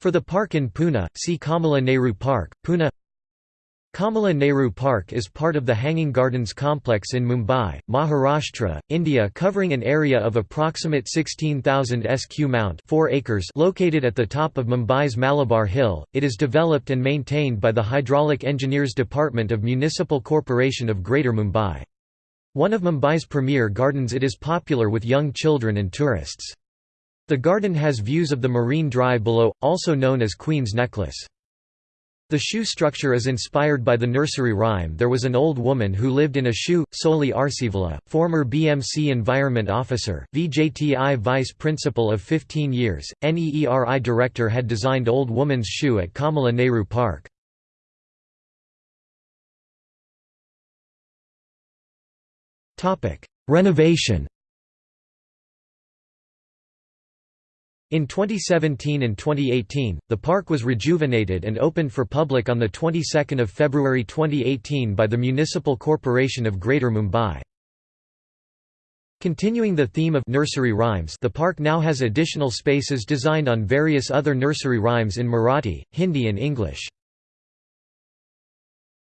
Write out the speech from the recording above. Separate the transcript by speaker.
Speaker 1: For the park in Pune, see Kamala Nehru Park, Pune Kamala Nehru Park is part of the Hanging Gardens complex in Mumbai, Maharashtra, India covering an area of approximate 16,000 sq mount 4 acres located at the top of Mumbai's Malabar Hill. It is developed and maintained by the Hydraulic Engineers Department of Municipal Corporation of Greater Mumbai. One of Mumbai's premier gardens it is popular with young children and tourists. The garden has views of the Marine Drive below, also known as Queen's Necklace. The shoe structure is inspired by the nursery rhyme There was an old woman who lived in a shoe, Soli Arceivala, former BMC Environment Officer, VJTI Vice Principal of 15 years, NEERI Director had designed Old Woman's Shoe at Kamala Nehru Park. Renovation In 2017 and 2018, the park was rejuvenated and opened for public on the 22nd of February 2018 by the Municipal Corporation of Greater Mumbai. Continuing the theme of nursery rhymes the park now has additional spaces designed on various other nursery rhymes in Marathi, Hindi and English.